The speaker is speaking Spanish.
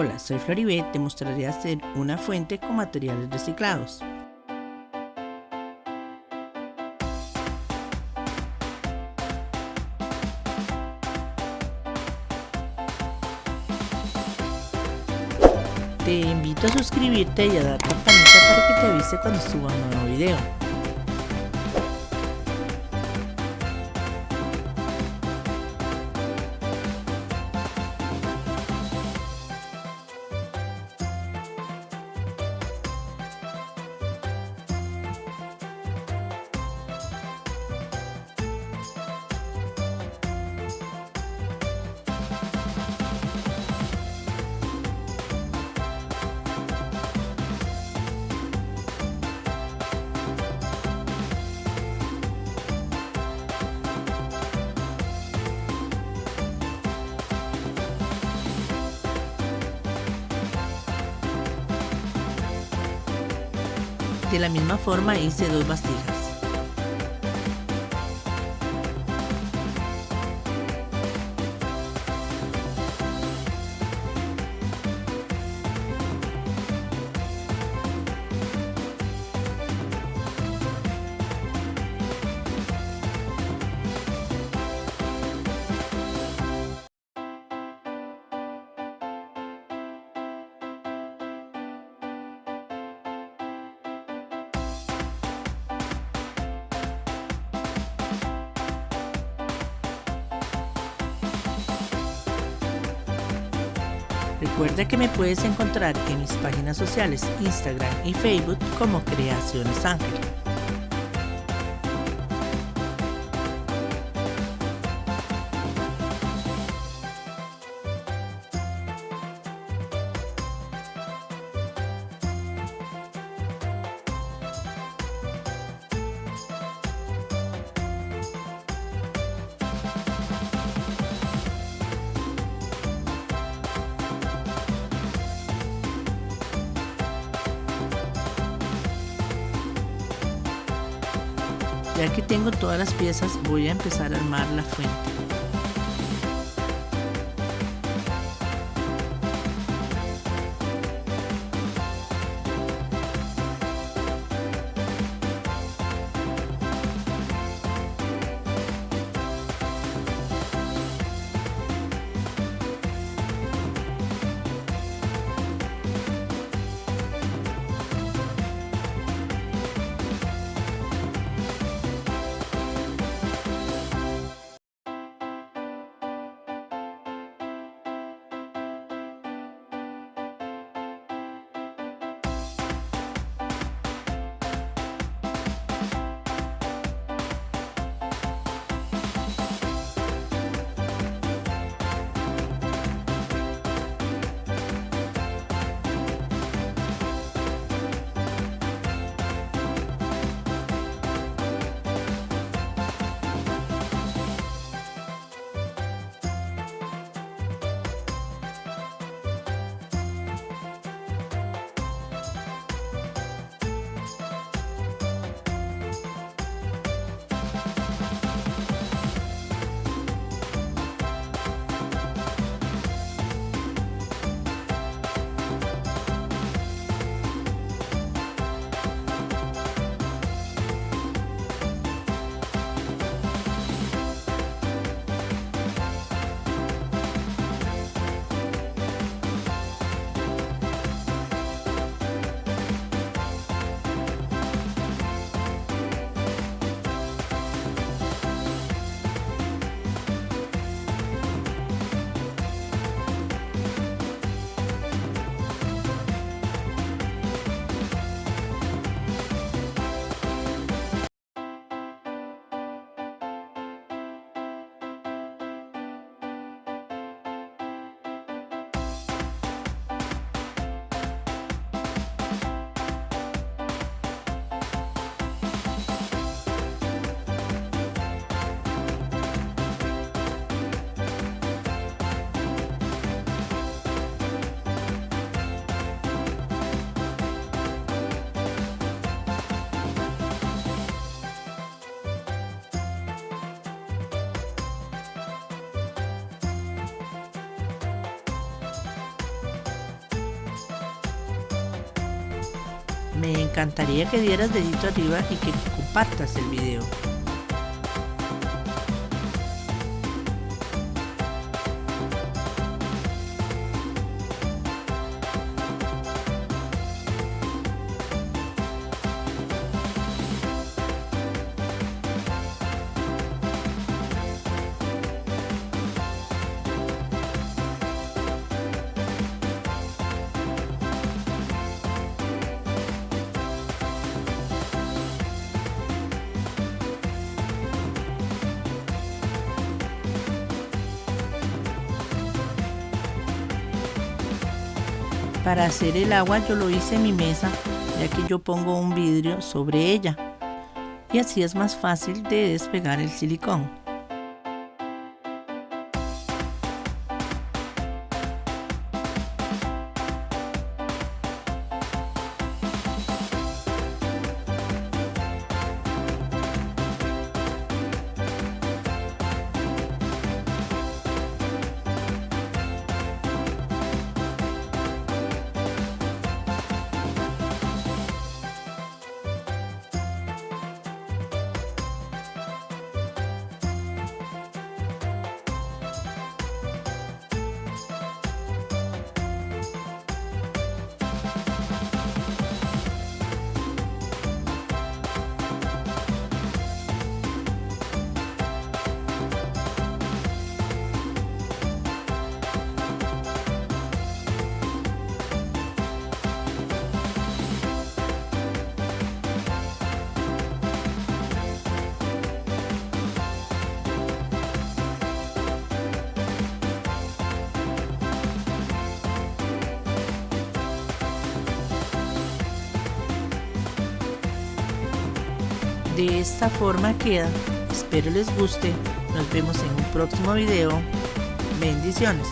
Hola, soy Floribet, te mostraré hacer una fuente con materiales reciclados. Te invito a suscribirte y a dar campanita para que te avise cuando suba un nuevo video. De la misma forma hice dos vasijas. Recuerda que me puedes encontrar en mis páginas sociales Instagram y Facebook como Creaciones Ángel. Ya que tengo todas las piezas voy a empezar a armar la fuente. Me encantaría que dieras dedito arriba y que compartas el video. Para hacer el agua yo lo hice en mi mesa, ya que yo pongo un vidrio sobre ella. Y así es más fácil de despegar el silicón. De esta forma queda. Espero les guste. Nos vemos en un próximo video. Bendiciones.